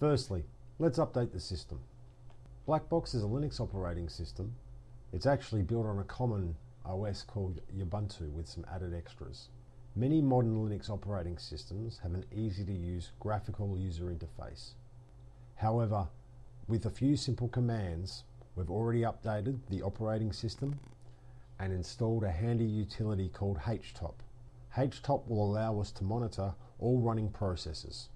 Firstly, let's update the system. BackBox is a Linux operating system. It's actually built on a common OS called Ubuntu with some added extras. Many modern Linux operating systems have an easy to use graphical user interface. However, with a few simple commands, we've already updated the operating system and installed a handy utility called HTOP. HTOP will allow us to monitor all running processes.